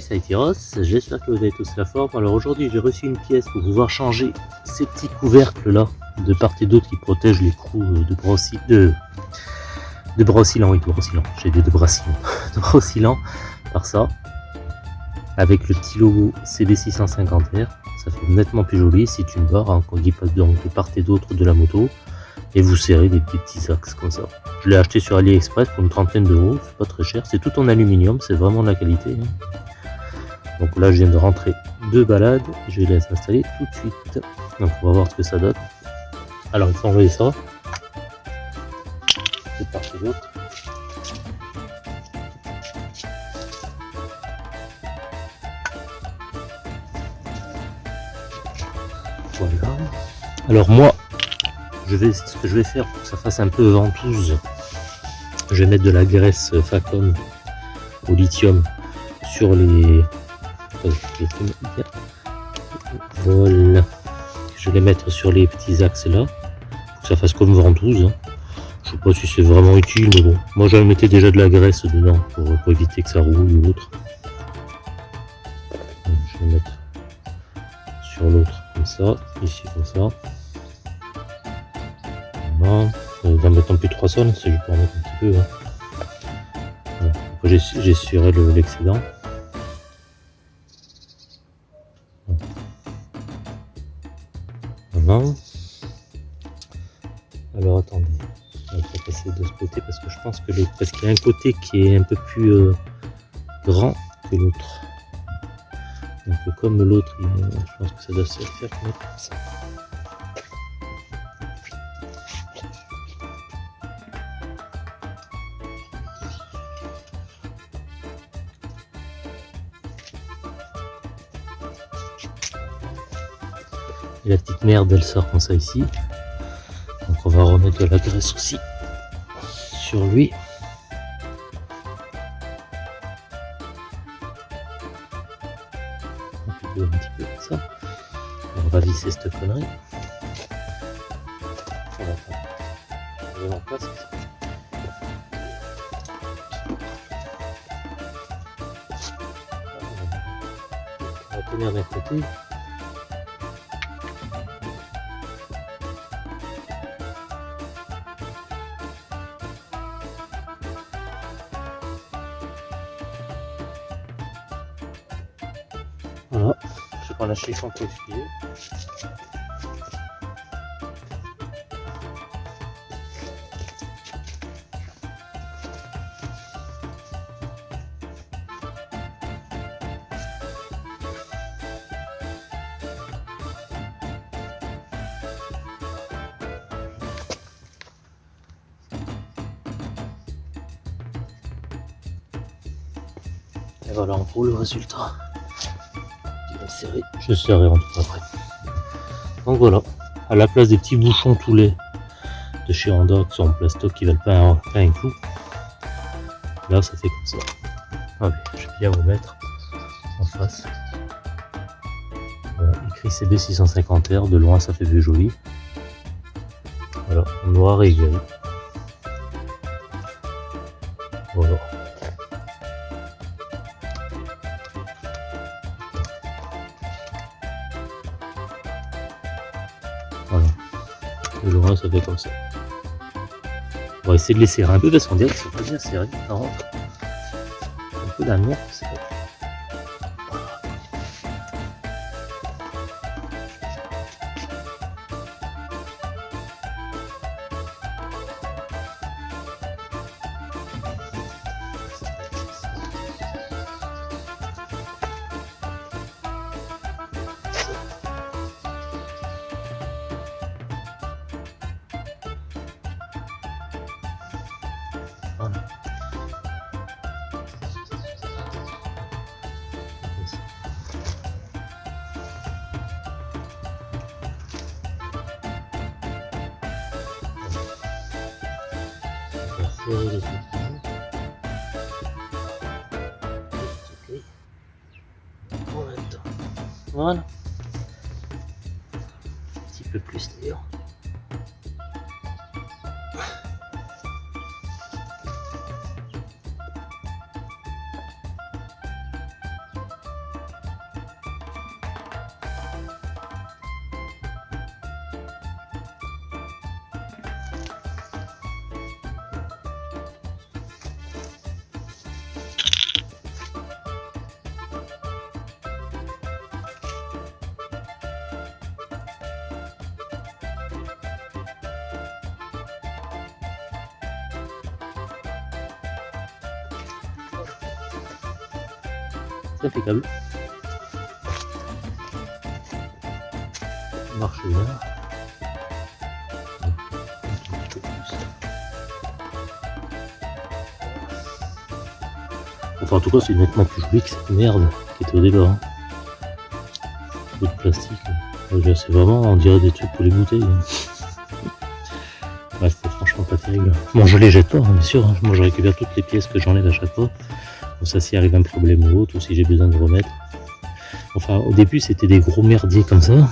Salut, été Ross, j'espère que vous avez tous la forme. Alors aujourd'hui j'ai reçu une pièce pour pouvoir changer ces petits couvercles là de part et d'autre qui protègent les trous de brossi... de de oui de j'ai dit de brassilant, de brossilant par ça. Avec le petit logo CB650R, ça fait nettement plus joli, c'est une barre hein, qui passe donc de part et d'autre de la moto. Et vous serrez des petits, petits axes comme ça. Je l'ai acheté sur AliExpress pour une trentaine d'euros, c'est pas très cher, c'est tout en aluminium, c'est vraiment de la qualité. Hein. Donc là je viens de rentrer deux balades, je vais les installer tout de suite. Donc on va voir ce que ça donne. Alors il faut enlever ça. C'est parti l'autre. Voilà. Alors moi, je vais, ce que je vais faire pour que ça fasse un peu ventouse, je vais mettre de la graisse Facom au lithium sur les... Voilà. Je vais les mettre sur les petits axes là, pour que ça fasse comme ventouse. Hein. Je sais pas si c'est vraiment utile, mais bon. Moi j'en mettais déjà de la graisse dedans pour, éviter que ça roule ou autre. je vais mettre sur l'autre comme ça, ici comme ça. Voilà. En mettant plus 3 sols, ça lui permet un petit peu. Hein. Voilà. J'essuierai l'excédent. Alors attendez, on va passer de ce côté parce que je pense que parce qu'il y a un côté qui est un peu plus euh, grand que l'autre. Donc comme l'autre, je pense que ça doit se faire comme ça. La petite merde, elle sort comme ça ici. Donc on va remettre de la graisse aussi sur lui. Un petit peu comme ça. on va visser cette connerie. On va faire. On côté. Chiffon pour essuyer. Et voilà en gros le résultat serrer. Je serrer en tout après. Donc voilà, à la place des petits bouchons tous les de chez Honda qui sont en plastoc qui veulent pas un, pas un coup, là ça fait comme ça. Allez, je vais bien vous mettre en face. Voilà, écrit CB650R, de loin ça fait plus joli. Voilà, noir et gris. Le loin, ça fait comme ça. On va essayer de les serrer un peu parce qu'on dirait qu'ils sont pas bien serrés. Ça rentre. Un peu d'amour, c'est Voilà. serrer les outils. Ok. En même temps. Voilà. Un petit peu plus d'ailleurs. Marche bien. Enfin, en tout cas, c'est nettement plus joli que cette merde qui était au départ. Hein. de plastique. C'est vraiment, on dirait des trucs pour les bouteilles. Ouais, c'était franchement pas terrible. Bon, je les jette pas, hein, bien sûr. Hein. Moi, je récupère toutes les pièces que j'enlève à chaque fois. Ça, s'il arrive un problème ou autre, ou si j'ai besoin de remettre. Enfin, au début, c'était des gros merdiers comme ça.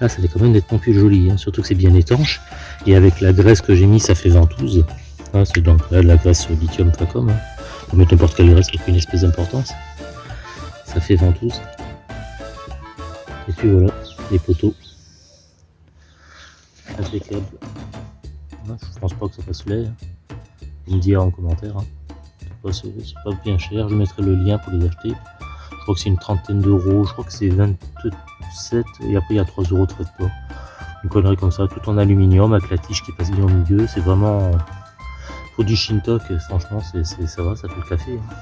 Là, ça fait quand même nettement plus joli. Surtout que c'est bien étanche. Et avec la graisse que j'ai mis, ça fait ventouse. Ah, c'est donc là, de la graisse lithium. Hein. On mettre n'importe quelle graisse une espèce d'importance. Ça fait ventouse. Et puis voilà, les poteaux. Impeccable. Je pense pas que ça passe l'air. Vous me direz en commentaire. Hein. C'est pas bien cher. Je mettrai le lien pour les acheter. Je crois que c'est une trentaine d'euros. Je crois que c'est 27. Et après, il y a 3 euros de frais de. Une connerie comme ça, tout en aluminium avec la tige qui passe bien au milieu. C'est vraiment pour du Shintok, franchement, c'est, ça va, ça fait le café. Hein.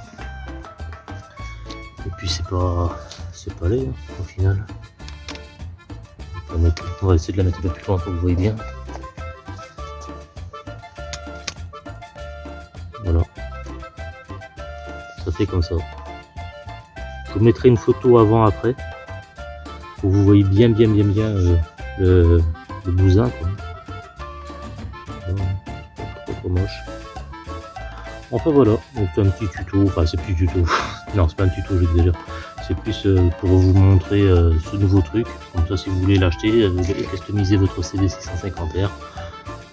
Et puis c'est pas, c'est pas laid hein, au final. On va essayer de la mettre un peu plus loin pour que vous voyez bien. Voilà. Ça fait comme ça. Je vous mettrai une photo avant après que vous voyez bien bien bien bien euh, le, bousin. Pas trop moche. Enfin voilà, donc un petit tuto, enfin c'est plus tuto, non c'est pas un tuto c'est plus euh, pour vous montrer euh, ce nouveau truc, comme ça si vous voulez l'acheter, vous allez customiser votre CV650R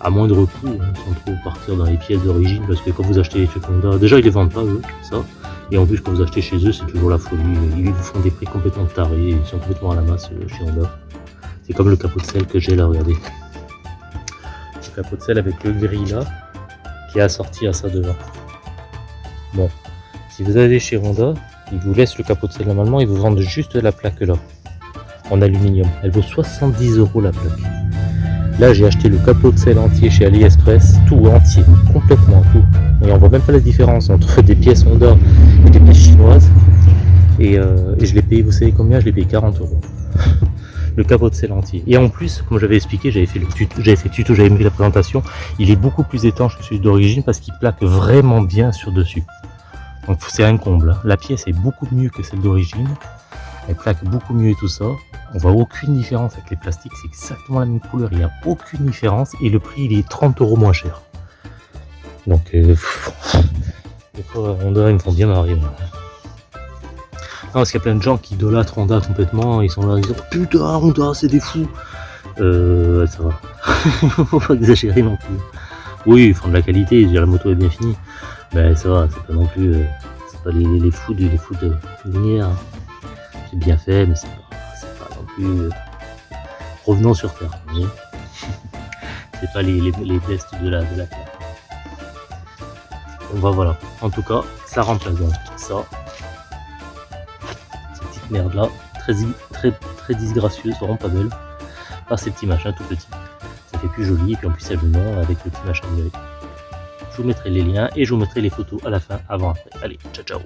à moindre coût, hein, sans trop partir dans les pièces d'origine, parce que quand vous achetez les trucs Honda, déjà ils les vendent pas eux, ça, et en plus quand vous achetez chez eux c'est toujours la folie, ils vous font des prix complètement tarés, ils sont complètement à la masse chez Honda. C'est comme le capot de sel que j'ai là, regardez. Le capot de sel avec le gris là, qui est assorti à ça devant. Bon, si vous allez chez Honda, ils vous laissent le capot de sel normalement, ils vous vendent juste la plaque là, en aluminium. Elle vaut 70 euros la plaque. Là, j'ai acheté le capot de sel entier chez AliExpress, tout entier, complètement tout. Et on voit même pas la différence entre des pièces Honda et des pièces chinoises. Et, euh, et je l'ai payé, vous savez combien? Je l'ai payé 40 euros. le capot de sel entier. Et en plus, comme j'avais expliqué, j'avais fait le tuto, j'avais fait tuto, j'avais mis la présentation, il est beaucoup plus étanche que celui d'origine parce qu'il plaque vraiment bien sur dessus. Donc c'est un comble. Hein. La pièce est beaucoup mieux que celle d'origine. Elle plaque beaucoup mieux et tout ça. On voit aucune différence avec les plastiques. C'est exactement la même couleur. Il n'y a aucune différence. Et le prix, il est 30 euros moins cher. Donc, euh, des fois, Honda, ils me font bien marrer. Non, parce qu'il y a plein de gens qui idolâtrent Honda complètement. Ils sont là, ils disent Putain, Honda, c'est des fous. Euh, ça va. Faut pas exagérer non plus. Oui, ils font de la qualité. La moto est bien finie. Mais ça va, c'est pas non plus. Euh, c'est pas les, fous de, les fous de lumière. Bien fait, mais c'est pas, non plus. Euh, revenons sur Terre, C'est pas les, les, tests de la, de la Terre. On va voilà. En tout cas, ça remplace donc ça. Cette petite merde là, très, très, très disgracieuse, vraiment pas belle. Par ces petits machins tout petits. Ça fait plus joli, et puis en plus a le avec le petit machin numérique. Je vous mettrai les liens et je vous mettrai les photos à la fin, avant, après. Allez, ciao ciao